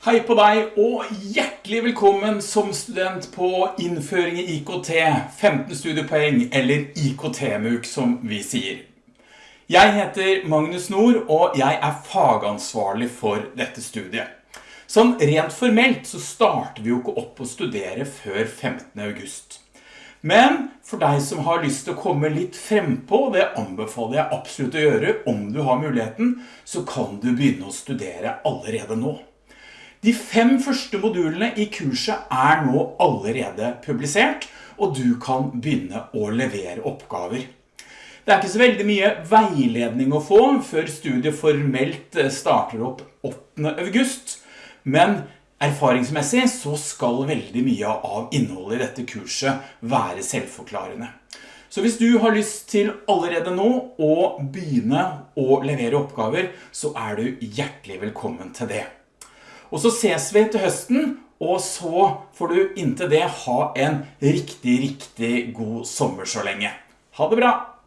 Hei på deg, og hjertelig velkommen som student på innføring i IKT, 15 studiepoeng, eller IKT-MUK som vi sier. Jeg heter Magnus Nord, og jeg er fagansvarlig for dette studiet. Sånn rent formelt så starter vi jo ikke opp å studere før 15. august. Men for deg som har lyst til å komme litt frempå, det anbefaler jeg absolutt å gjøre om du har muligheten, så kan du begynne å studere allerede nå. De fem første modulene i kurset er nå allerede publisert, og du kan begynne å levere oppgaver. Det er ikke så veldig mye veiledning å få før studiet formelt eh, starter opp 8. august, men erfaringsmessig så skal veldig mye av innholdet i dette kurset være selvforklarende. Så hvis du har lyst til allerede nå å begynne å levere oppgaver, så er du hjertelig velkommen til det. Og så ses vi til høsten, og så får du inntil det ha en riktig, riktig god sommer så lenge. Ha det bra!